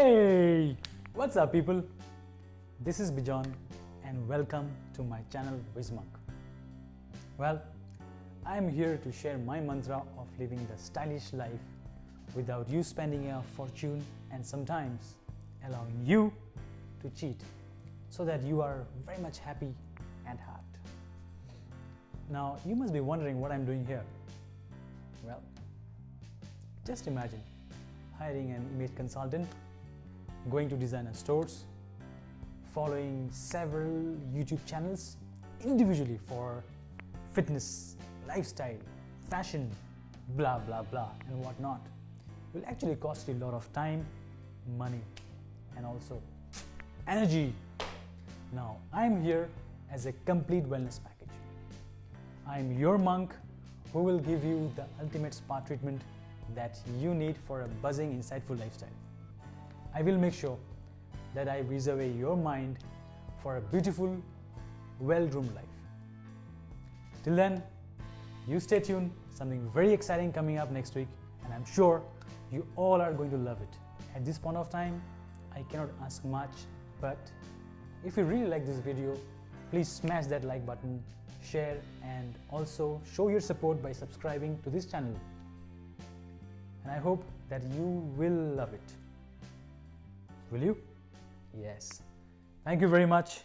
Hey, what's up people? This is Bijon and welcome to my channel Wismonk. Well, I am here to share my mantra of living the stylish life without you spending a fortune and sometimes allowing you to cheat so that you are very much happy at heart. Now, you must be wondering what I'm doing here. Well, just imagine hiring an image consultant, going to designer stores, following several YouTube channels individually for fitness, lifestyle, fashion, blah blah blah and whatnot will actually cost you a lot of time, money and also energy. Now I'm here as a complete wellness package. I'm your monk who will give you the ultimate spa treatment that you need for a buzzing, insightful lifestyle. I will make sure that I reserve your mind for a beautiful, well-groomed life. Till then, you stay tuned, something very exciting coming up next week and I'm sure you all are going to love it. At this point of time, I cannot ask much, but if you really like this video, please smash that like button, share and also show your support by subscribing to this channel and I hope that you will love it. Will you? Yes. Thank you very much.